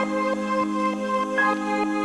Música